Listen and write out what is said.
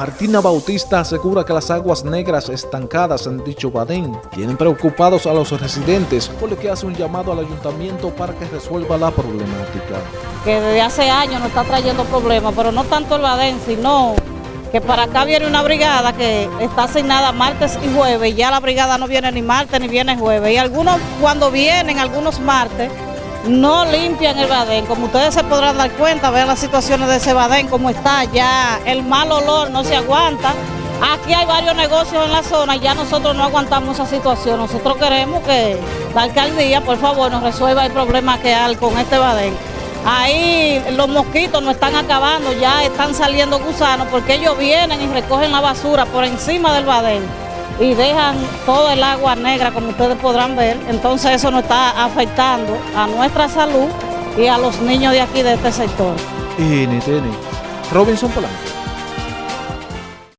Martina Bautista asegura que las aguas negras estancadas en dicho badén tienen preocupados a los residentes, por lo que hace un llamado al ayuntamiento para que resuelva la problemática. Que desde hace años nos está trayendo problemas, pero no tanto el badén, sino que para acá viene una brigada que está asignada martes y jueves, y ya la brigada no viene ni martes ni viene jueves, y algunos cuando vienen, algunos martes, no limpian el badén. Como ustedes se podrán dar cuenta, vean las situaciones de ese badén, cómo está ya, el mal olor no se aguanta. Aquí hay varios negocios en la zona y ya nosotros no aguantamos esa situación. Nosotros queremos que la alcaldía, por favor, nos resuelva el problema que hay con este badén. Ahí los mosquitos nos están acabando, ya están saliendo gusanos porque ellos vienen y recogen la basura por encima del badén y dejan todo el agua negra, como ustedes podrán ver. Entonces eso nos está afectando a nuestra salud y a los niños de aquí de este sector. NTN, Robinson Polanco.